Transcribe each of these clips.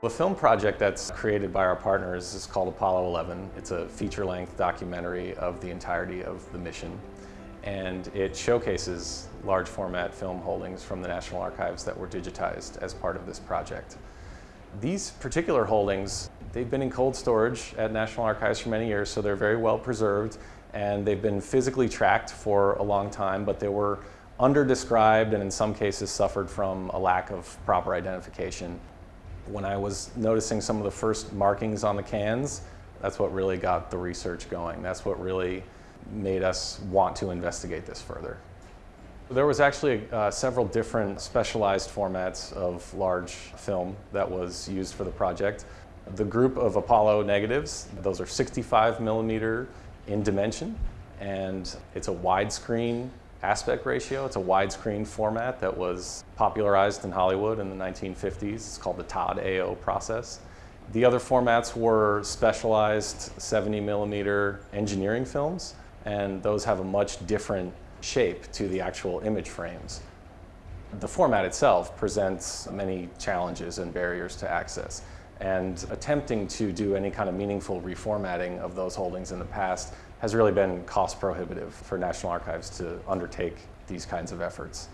The film project that's created by our partners is called Apollo 11. It's a feature-length documentary of the entirety of the mission. And it showcases large format film holdings from the National Archives that were digitized as part of this project. These particular holdings, they've been in cold storage at National Archives for many years, so they're very well preserved and they've been physically tracked for a long time, but they were under-described and in some cases suffered from a lack of proper identification. When I was noticing some of the first markings on the cans, that's what really got the research going. That's what really made us want to investigate this further. There was actually uh, several different specialized formats of large film that was used for the project. The group of Apollo negatives, those are 65 millimeter in dimension, and it's a widescreen aspect ratio. It's a widescreen format that was popularized in Hollywood in the 1950s. It's called the Todd AO process. The other formats were specialized 70 millimeter engineering films, and those have a much different shape to the actual image frames. The format itself presents many challenges and barriers to access. And attempting to do any kind of meaningful reformatting of those holdings in the past has really been cost prohibitive for National Archives to undertake these kinds of efforts.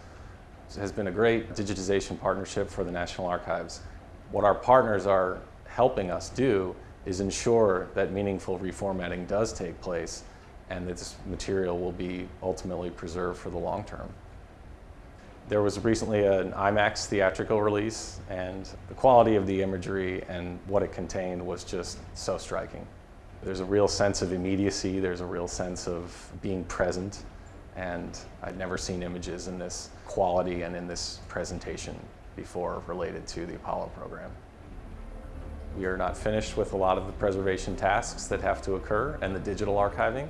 It has been a great digitization partnership for the National Archives. What our partners are helping us do is ensure that meaningful reformatting does take place and that this material will be ultimately preserved for the long term. There was recently an IMAX theatrical release and the quality of the imagery and what it contained was just so striking. There's a real sense of immediacy, there's a real sense of being present and I'd never seen images in this quality and in this presentation before related to the Apollo program. We are not finished with a lot of the preservation tasks that have to occur and the digital archiving,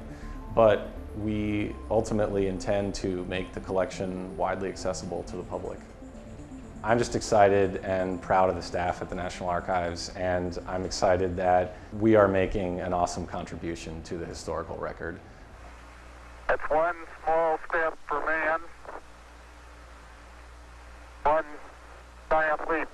but we ultimately intend to make the collection widely accessible to the public. I'm just excited and proud of the staff at the National Archives and I'm excited that we are making an awesome contribution to the historical record. It's one small step for man, one giant leap